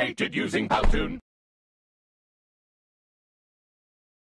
created using Powtoon.